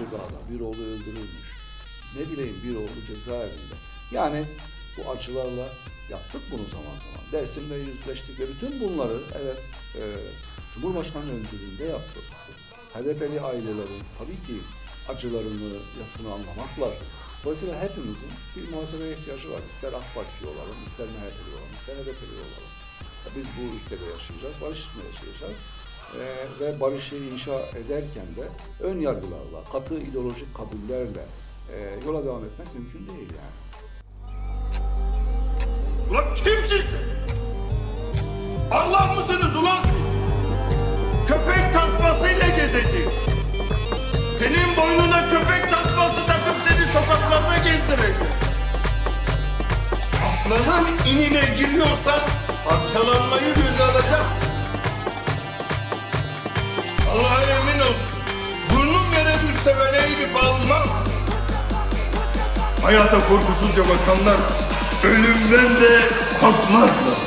oğlu dağda, bir oğlu öldürülmüş. Ne bileyim bir oğlu cezaevinde. Yani bu acılarla yaptık bunu zaman zaman. Dersimle yüzleştik ve bütün bunları evet e, Cumhurbaşkanı öncülüğünde yaptık. HDP'li ailelerin tabii ki acılarını, yasını anlamak lazım. Dolayısıyla hepimizin bir muhasebeye ihtiyacı var. İster AK Partili olalım, ister MHP'li olalım, ister HDP'li olalım. Biz bu ülkede yaşayacağız, barış içinde yaşayacağız. Ee, ve barışı inşa ederken de ön yargılarla, katı ideolojik kabullerle e, yola devam etmek mümkün değil yani. Ulan kimsiniz? Allah mısınız ulan? Köpek tasmasıyla gezecek. Senin boynuna köpek tasması takıp seni sokaklarda gezdirecek. Aslanın inine giriyorsan parçalanmayı göze alacaksın. Hayata korkusuzca bakanlar ölümden de korkmazlar.